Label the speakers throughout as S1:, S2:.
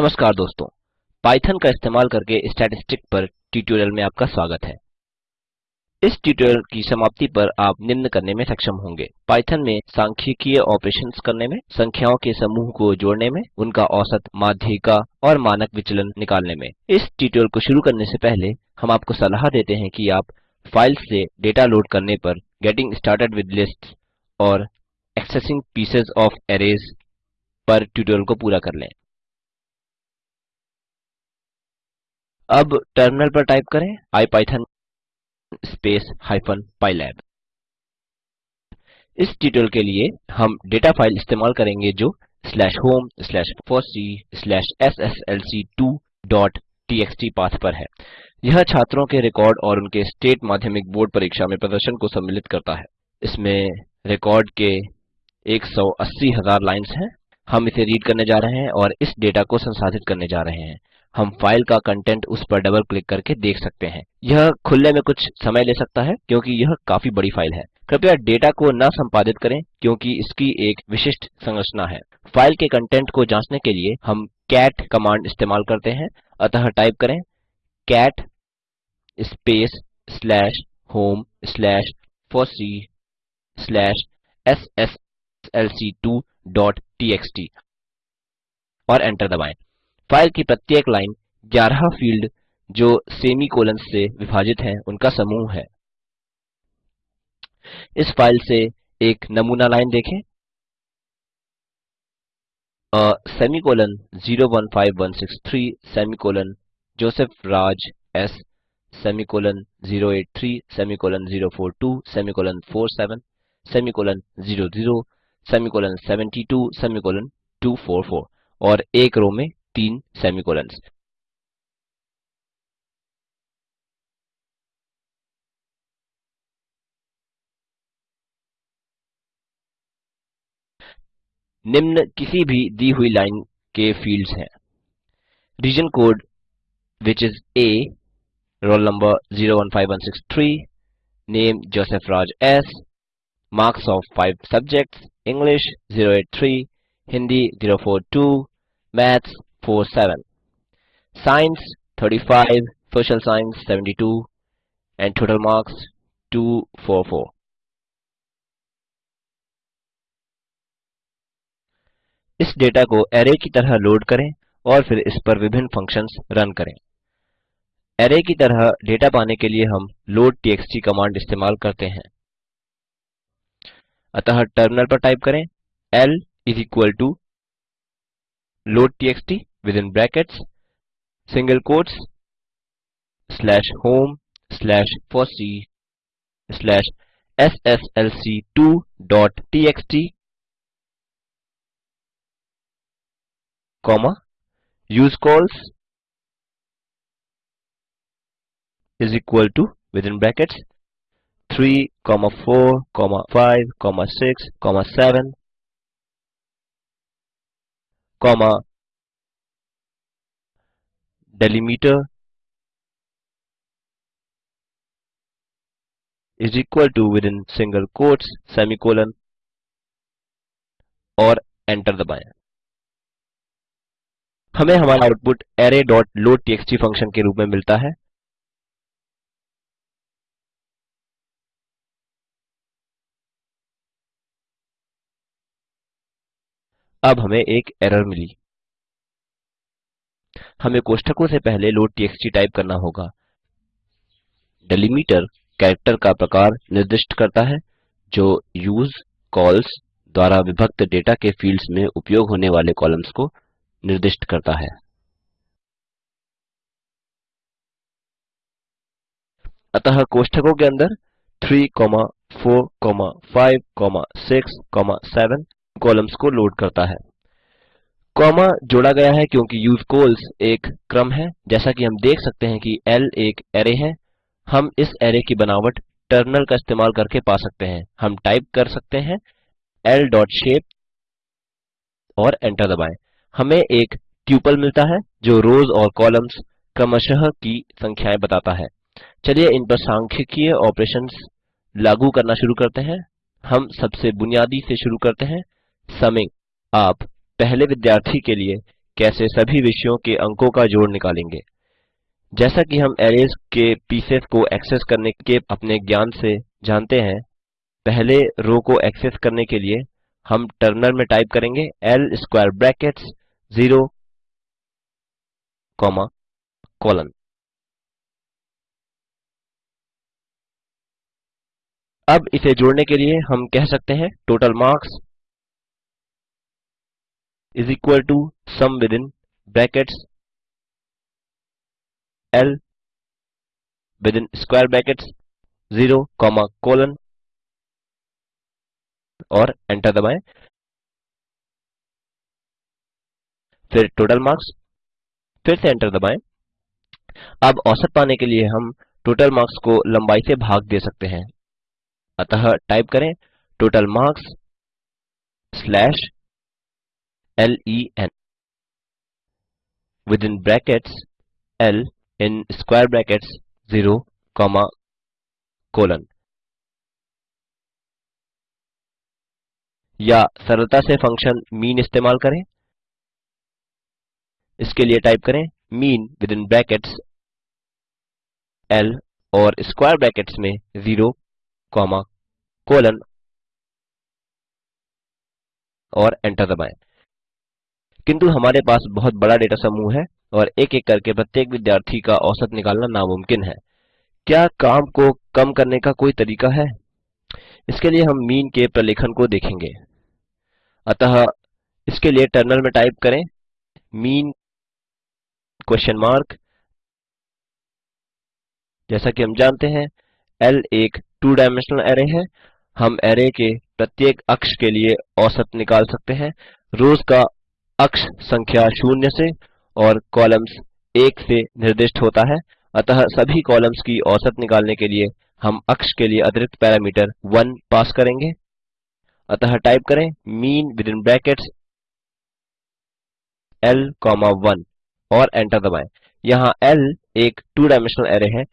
S1: नमस्कार दोस्तों पाइथन का इस्तेमाल करके स्टैटिस्टिक पर ट्यूटोरियल में आपका स्वागत है इस ट्यूटोरियल की समाप्ति पर आप निम्न करने में सक्षम होंगे पाइथन में सांख्यिकीय ऑपरेशंस करने में संख्याओं के समूह को जोड़ने में उनका औसत माध्यिका और मानक विचलन निकालने में इस ट्यूटोरियल को शुरू करने से पहले हम आपको सलाह देते हैं कि आप फाइल्स से डेटा लोड करने पर गेटिंग स्टार्टेड विद लिस्ट और एक्सेसिंग पीसेज ऑफ एरेज पर ट्यूटोरियल को पूरा कर लें अब टर्मिनल पर टाइप करें ipython स्पेस हाइफन pylab इस ट्यूटोरियल के लिए हम डेटा फाइल इस्तेमाल करेंगे जो /home/fossee/sslc2.txt पाथ पर है यह छात्रों के रिकॉर्ड और उनके स्टेट माध्यमिक बोर्ड परीक्षा में प्रदर्शन को सम्मिलित करता है इसमें रिकॉर्ड के 180,000 लाइंस हैं हम इसे रीड करने जा रहे हैं और इस डेटा को संसाधित करने जा रहे हैं हम फाइल का कंटेंट उस पर डबल क्लिक करके देख सकते हैं यह खुलने में कुछ समय ले सकता है क्योंकि यह काफी बड़ी फाइल है कृपया डेटा को न संपादित करें क्योंकि इसकी एक विशिष्ट संरचना है फाइल के कंटेंट को जांचने के लिए हम कैट कमांड इस्तेमाल करते हैं अतः टाइप करें cat space slash home slash C slash S S L C two dot T X T और एंटर दबाएं फाइल की प्रत्येक लाइन 11 फील्ड जो सेमीकोलन से विभाजित हैं उनका समूह है इस फाइल से एक नमूना लाइन देखें A semicolon 015163 semicolon Joseph Raj S semicolon 083 semicolon 042 semicolon 47 semicolon 00 semicolon 72 semicolon 244 और एक रो में तीन सेमीकोलंस निम्न किसी भी दी हुई लाइन के फील्ड्स हैं region code which is a roll number zero three name Joseph Raj S marks of five subjects English zero eight three Hindi zero four two maths seven. Science five, Social Science two, and total marks four. इस data को array की तरह load करें और फिर इस पर विभिन्न फंक्शंस रन करें एरे की तरह डेटा पाने के लिए हम लोड टीएक्सटी कमांड इस्तेमाल करते हैं अतः टर्मिनल पर टाइप करें L is equal to load T X T within brackets single quotes slash home slash fossee slash sslc2.txt comma use calls is equal to within brackets 3 comma 4 comma 5 comma 6 comma 7 comma delimiter is equal to within single quotes semicolon और enter दबाएं हमें हमारा output array.loadtxt function के रूप में मिलता है अब हमें एक एरर मिली हमें कोष्ठकों से पहले लोड टीएक्सटी टाइप करना होगा डेलीमीटर कैरेक्टर का प्रकार निर्दिष्ट करता है जो यूज कॉल्स द्वारा विभक्त डेटा के फील्ड्स में उपयोग होने वाले कॉलम्स को निर्दिष्ट करता है अतः कोष्ठकों के अंदर 3, 4, 5, 6, 7 कॉलम्स को लोड करता है कॉमा जोड़ा गया है क्योंकि यूज कोल्स एक क्रम है जैसा कि हम देख सकते हैं कि L एक एरे है हम इस एरे की बनावट टर्नल का इस्तेमाल करके पा सकते हैं हम टाइप कर सकते हैं एल शेप और एंटर दबाएं हमें एक ट्यूपल मिलता है जो रोज और कॉलम्स क्रमशः की संख्याएं बताता है चलिए इन पर सांख्यिकीय ऑपरेशंस लागू करना शुरू करते हैं हम सबसे बुनियादी से शुरू करते हैं समिंग आप पहले विद्यार्थी के लिए कैसे सभी विषयों के अंकों का जोड़ निकालेंगे जैसा कि हम एरेज के पीसेस को एक्सेस करने के अपने ज्ञान से जानते हैं पहले रो को एक्सेस करने के लिए हम टर्मिनल में टाइप करेंगे L square brackets zero comma colon अब इसे जोड़ने के लिए हम कह सकते हैं total marks is equal to sum within brackets L within square brackets 0 comma colon और एंटर दबाएं फिर टोटल मार्क्स फिर से एंटर दबाएं अब औसत पाने के लिए हम टोटल मार्क्स को लंबाई से भाग दे सकते हैं अतः टाइप करें total marks slash L-E-N. Within brackets, L in square brackets 0, comma, colon. या सरलता से फंक्शन मीन इस्तेमाल करें इसके लिए टाइप करें mean within brackets L और स्क्वायर ब्रैकेट्स में 0, कॉमा कोलन और एंटर दबाएं किंतु हमारे पास बहुत बड़ा डेटा समूह है और एक-एक करके प्रत्येक विद्यार्थी का औसत निकालना नामुमकिन है क्या काम को कम करने का कोई तरीका है इसके लिए हम मीन के प्रलेखन को देखेंगे अतः इसके लिए टर्नल में टाइप करें मीन क्वेश्चन मार्क जैसा कि हम जानते हैं L एक टू डायमेंशनल एरे है हम एरे के प्रत्येक अक्ष के लिए औसत निकाल सकते हैं रोज का अक्ष संख्या शून्य से और कॉलम्स एक से निर्दिष्ट होता है अतः सभी कॉलम्स की औसत निकालने के लिए हम अक्ष के लिए अतिरिक्त पैरामीटर 1 पास करेंगे अतः टाइप करें in within L comma one और एंटर दबाएं यहाँ एल एक टू डायमेंशनल एरे है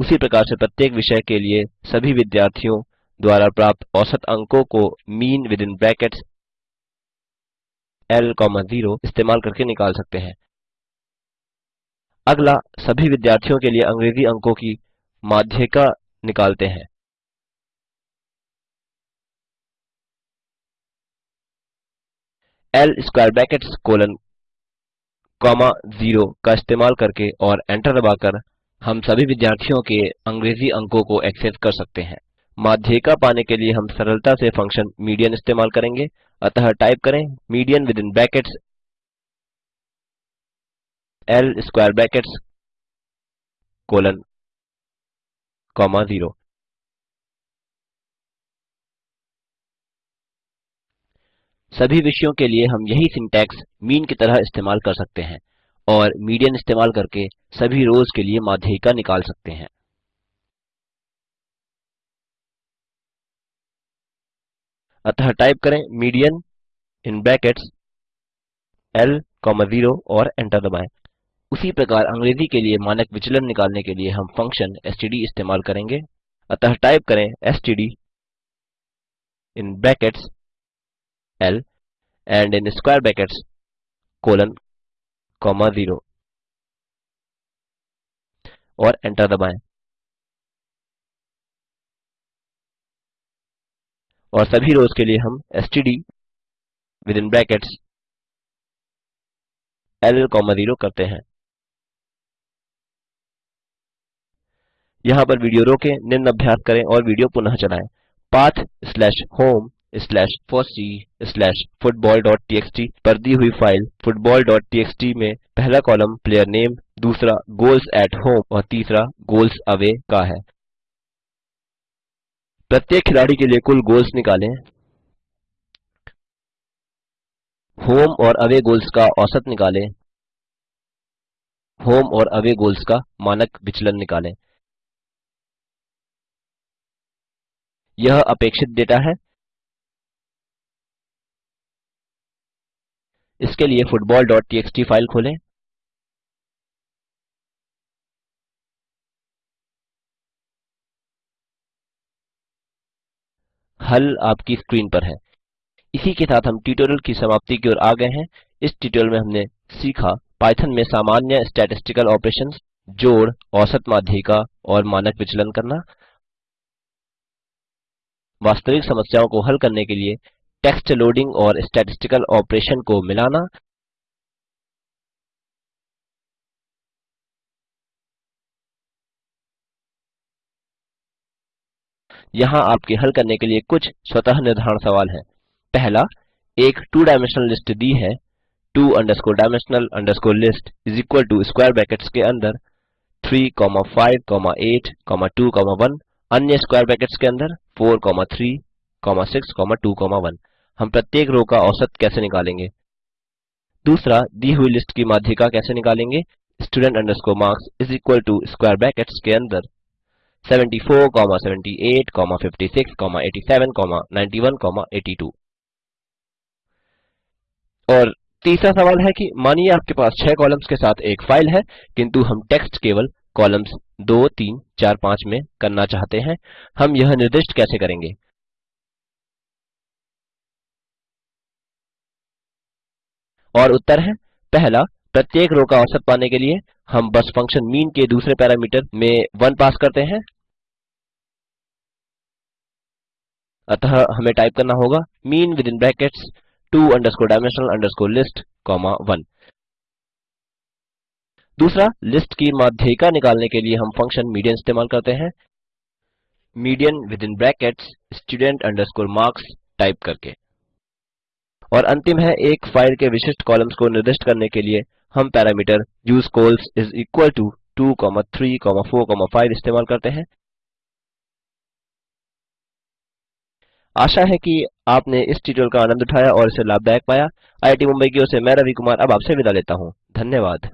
S1: उसी प्रकार से प्रत्येक विषय के लिए सभी विद्यार्थियों द्वारा प्राप्त औसत अंकों को mean within brackets l, 0 इस्तेमाल करके निकाल सकते हैं अगला सभी विद्यार्थियों के लिए अंग्रेजी अंकों की माध्यिका निकालते हैं l square bracket colon comma 0 का इस्तेमाल करके और एंटर दबाकर हम सभी विद्यार्थियों के अंग्रेजी अंकों को एक्सेस कर सकते हैं माध्यिका पाने के लिए हम सरलता से फंक्शन मीडियन इस्तेमाल करेंगे अतः टाइप करें median within brackets L square brackets colon comma zero सभी विषयों के लिए हम यही सिंटैक्स मीन की तरह इस्तेमाल कर सकते हैं और मीडियन इस्तेमाल करके सभी रोज के लिए माध्यिका निकाल सकते हैं अतः टाइप करें मीडियन इन ब्रैकेट्स l, 0 और एंटर दबाएं उसी प्रकार अंग्रेजी के लिए मानक विचलन निकालने के लिए हम फंक्शन std इस्तेमाल करेंगे अतः टाइप करें std in brackets l and in square brackets colon comma 0 और एंटर दबाएं और सभी रोज के लिए हम STD within brackets L comma zero करते हैं यहां पर वीडियो रोके निम्न अभ्यास करें और वीडियो पुनः चलाएं path slash home slash FOSSEE slash football dot T X T पर दी हुई फाइल फुटबॉल डॉट टीएक्सटी में पहला कॉलम प्लेयर नेम दूसरा गोल्स एट होम और तीसरा गोल्स अवे का है प्रत्येक खिलाड़ी के लिए कुल गोल्स निकालें होम और अवे गोल्स का औसत निकालें होम और अवे गोल्स का मानक विचलन निकालें यह अपेक्षित डेटा है इसके लिए football.txt फाइल खोलें हल आपकी स्क्रीन पर है इसी के साथ हम ट्यूटोरियल की समाप्ति की ओर आ गए हैं इस ट्यूटोरियल में हमने सीखा पाइथन में सामान्य स्टैटिस्टिकल ऑपरेशंस जोड़ औसत माध्यिका और मानक विचलन करना वास्तविक समस्याओं को हल करने के लिए टेक्स्ट लोडिंग और स्टैटिस्टिकल ऑपरेशन को मिलाना यहाँ आपके हल करने के लिए कुछ स्वतः निर्धारण सवाल हैं पहला एक टू डायमेंशनल लिस्ट दी है two underscore dimensional underscore list is equal to square brackets के अंदर कॉमा वन अन्य स्क्वायर ब्रैकेट्स के अंदर वन हम प्रत्येक रो का औसत कैसे निकालेंगे दूसरा दी हुई लिस्ट की माध्यिका कैसे निकालेंगे student underscore marks is equal to square brackets के अंदर 74, 78, 56, 87, 91, 82 और तीसरा सवाल है कि मानिए आपके पास छह कॉलम्स के साथ एक फाइल है किंतु हम टेक्स्ट केवल कॉलम्स 2, 3, 4, 5 में करना चाहते हैं हम यह निर्दिष्ट कैसे करेंगे और उत्तर है पहला प्रत्येक रो का औसत पाने के लिए हम बस फंक्शन मीन के दूसरे पैरामीटर में 1 पास करते हैं अतः हमें टाइप करना होगा mean within brackets two underscore dimensional underscore list comma one दूसरा लिस्ट की माध्यिका निकालने के लिए हम फंक्शन मीडियन इस्तेमाल करते हैं median within brackets student underscore marks type करके और अंतिम है एक फाइल के विशिष्ट कॉलम्स को निर्दिष्ट करने के लिए हम parameter use useCols is equal to 2,3,4,5 इस्तेमाल करते हैं आशा है कि आपने इस ट्यूटोरियल का आनंद उठाया और इसे लाभदायक पाया आईआईटी मुंबई की ओर से मैं रवि कुमार अब आपसे विदा लेता हूँ धन्यवाद